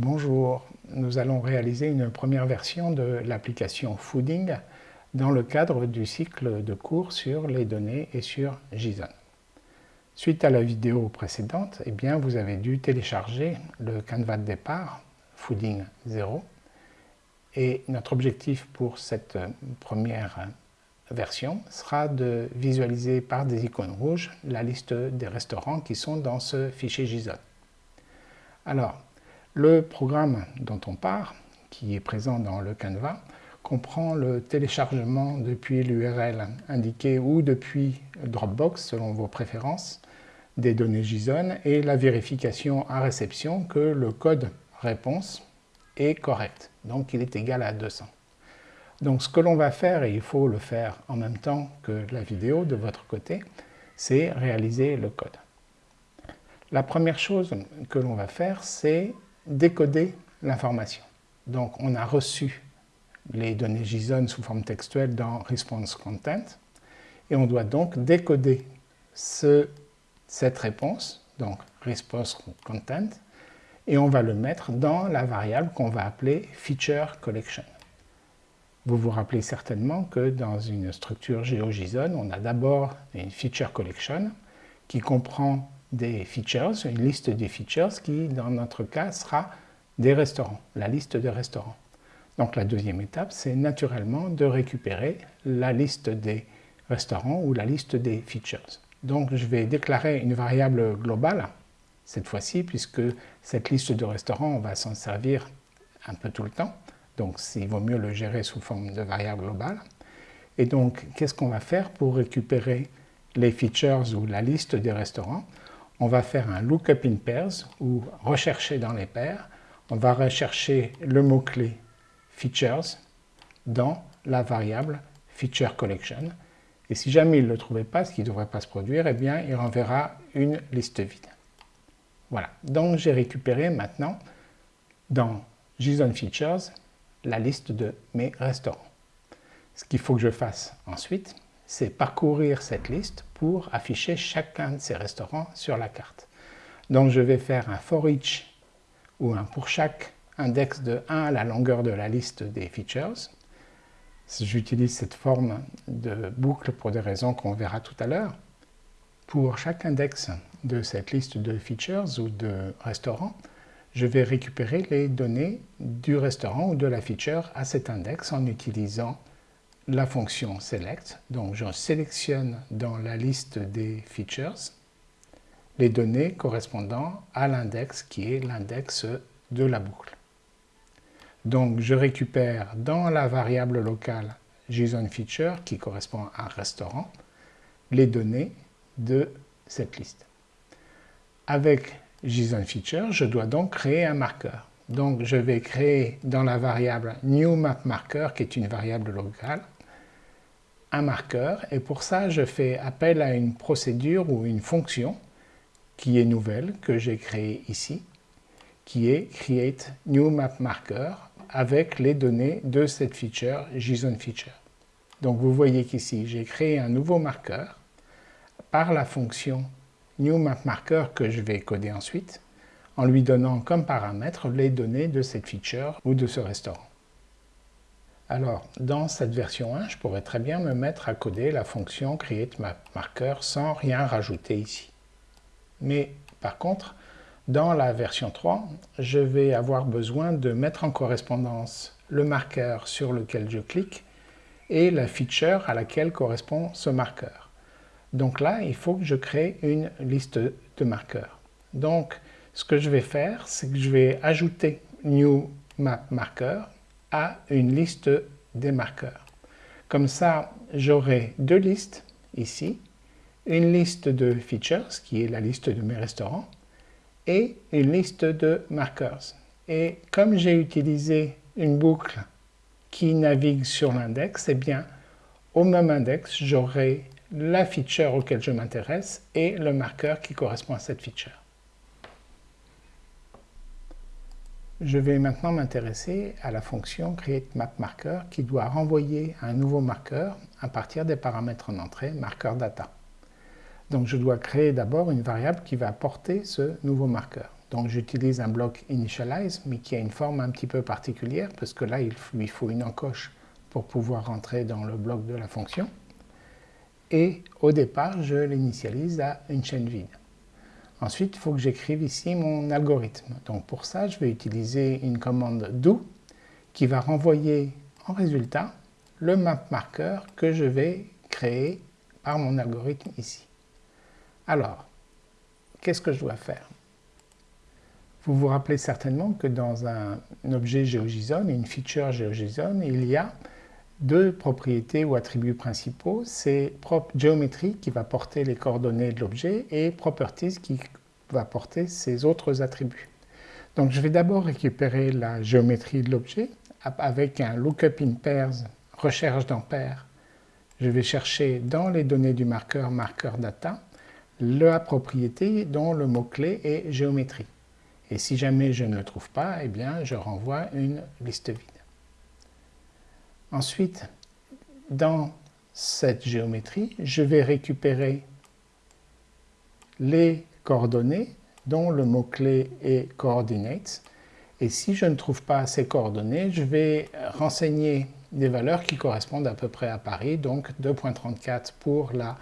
Bonjour, nous allons réaliser une première version de l'application Fooding dans le cadre du cycle de cours sur les données et sur JSON. Suite à la vidéo précédente, eh bien, vous avez dû télécharger le canevas de départ Fooding 0 et notre objectif pour cette première version sera de visualiser par des icônes rouges la liste des restaurants qui sont dans ce fichier JSON. Alors, le programme dont on part, qui est présent dans le Canva, comprend le téléchargement depuis l'URL indiquée ou depuis Dropbox selon vos préférences des données JSON et la vérification à réception que le code réponse est correct, donc il est égal à 200. Donc ce que l'on va faire, et il faut le faire en même temps que la vidéo de votre côté, c'est réaliser le code. La première chose que l'on va faire, c'est décoder l'information. Donc on a reçu les données JSON sous forme textuelle dans Response Content et on doit donc décoder cette réponse, donc Response Content, et on va le mettre dans la variable qu'on va appeler Feature Collection. Vous vous rappelez certainement que dans une structure GeoJSON, on a d'abord une Feature Collection qui comprend des features, une liste des features qui, dans notre cas, sera des restaurants, la liste des restaurants. Donc la deuxième étape, c'est naturellement de récupérer la liste des restaurants ou la liste des features. Donc je vais déclarer une variable globale, cette fois-ci, puisque cette liste de restaurants, on va s'en servir un peu tout le temps. Donc il vaut mieux le gérer sous forme de variable globale. Et donc, qu'est-ce qu'on va faire pour récupérer les features ou la liste des restaurants? On va faire un lookup in pairs ou rechercher dans les paires. On va rechercher le mot-clé features dans la variable feature collection. Et si jamais il ne le trouvait pas, ce qui ne devrait pas se produire, eh bien, il renverra une liste vide. Voilà, donc j'ai récupéré maintenant dans JSON Features la liste de mes restaurants. Ce qu'il faut que je fasse ensuite, c'est parcourir cette liste pour afficher chacun de ces restaurants sur la carte. Donc je vais faire un for each ou un pour chaque index de 1 à la longueur de la liste des features. J'utilise cette forme de boucle pour des raisons qu'on verra tout à l'heure. Pour chaque index de cette liste de features ou de restaurants, je vais récupérer les données du restaurant ou de la feature à cet index en utilisant la fonction select, donc je sélectionne dans la liste des features les données correspondant à l'index qui est l'index de la boucle. Donc je récupère dans la variable locale JSON feature qui correspond à un restaurant les données de cette liste. Avec JSON feature, je dois donc créer un marqueur. Donc je vais créer dans la variable newMapMarker qui est une variable locale un marqueur et pour ça je fais appel à une procédure ou une fonction qui est nouvelle que j'ai créée ici qui est create new map marker avec les données de cette feature JSON feature. Donc vous voyez qu'ici j'ai créé un nouveau marqueur par la fonction new map marker que je vais coder ensuite en lui donnant comme paramètre les données de cette feature ou de ce restaurant. Alors, dans cette version 1, je pourrais très bien me mettre à coder la fonction createMapMarker sans rien rajouter ici. Mais par contre, dans la version 3, je vais avoir besoin de mettre en correspondance le marqueur sur lequel je clique et la feature à laquelle correspond ce marqueur. Donc là, il faut que je crée une liste de marqueurs. Donc, ce que je vais faire, c'est que je vais ajouter new map marker à une liste des marqueurs. Comme ça, j'aurai deux listes ici, une liste de features, qui est la liste de mes restaurants, et une liste de markers. Et comme j'ai utilisé une boucle qui navigue sur l'index, eh bien, au même index, j'aurai la feature auquel je m'intéresse et le marqueur qui correspond à cette feature. Je vais maintenant m'intéresser à la fonction createMapMarker qui doit renvoyer un nouveau marqueur à partir des paramètres en entrée marqueur data. Donc je dois créer d'abord une variable qui va porter ce nouveau marqueur. Donc j'utilise un bloc initialize, mais qui a une forme un petit peu particulière, parce que là, il lui faut une encoche pour pouvoir rentrer dans le bloc de la fonction. Et au départ, je l'initialise à une chaîne vide. Ensuite, il faut que j'écrive ici mon algorithme. Donc pour ça, je vais utiliser une commande do qui va renvoyer en résultat le map marker que je vais créer par mon algorithme ici. Alors, qu'est-ce que je dois faire? Vous vous rappelez certainement que dans un objet GeoJSON, une feature GeoJSON, il y a deux propriétés ou attributs principaux. C'est geometry qui va porter les coordonnées de l'objet et properties qui va porter ses autres attributs. Donc je vais d'abord récupérer la géométrie de l'objet avec un lookup in pairs, recherche dans paires. Je vais chercher dans les données du marqueur marqueur data la propriété dont le mot-clé est géométrie. Et si jamais je ne le trouve pas, eh bien je renvoie une liste vide. Ensuite, dans cette géométrie, je vais récupérer les coordonnées dont le mot-clé est coordinates. Et si je ne trouve pas ces coordonnées, je vais renseigner des valeurs qui correspondent à peu près à Paris, donc 2.34 pour la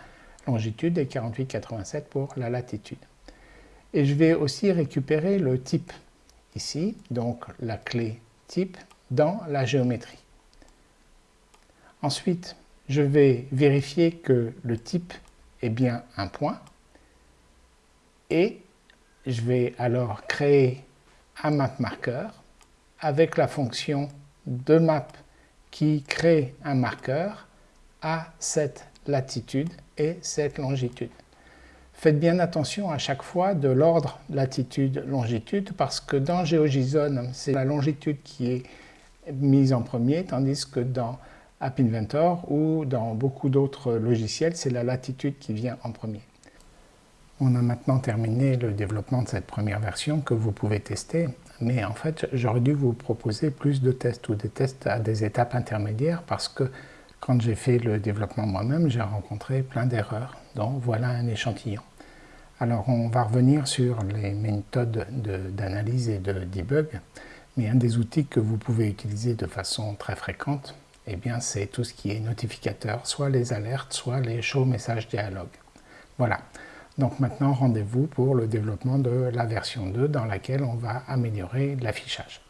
longitude et 48,87 pour la latitude. Et je vais aussi récupérer le type ici, donc la clé type, dans la géométrie. Ensuite, je vais vérifier que le type est bien un point et je vais alors créer un map marqueur avec la fonction de map qui crée un marqueur à cette latitude et cette longitude. Faites bien attention à chaque fois de l'ordre latitude-longitude parce que dans GeoJSON, c'est la longitude qui est mise en premier, tandis que dans App Inventor ou dans beaucoup d'autres logiciels, c'est la latitude qui vient en premier. On a maintenant terminé le développement de cette première version que vous pouvez tester, mais en fait j'aurais dû vous proposer plus de tests ou des tests à des étapes intermédiaires parce que quand j'ai fait le développement moi-même, j'ai rencontré plein d'erreurs, donc voilà un échantillon. Alors on va revenir sur les méthodes d'analyse et de debug, mais un des outils que vous pouvez utiliser de façon très fréquente, eh bien c'est tout ce qui est notificateur, soit les alertes, soit les show message dialogue. Voilà. Donc maintenant, rendez-vous pour le développement de la version 2 dans laquelle on va améliorer l'affichage.